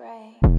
Right.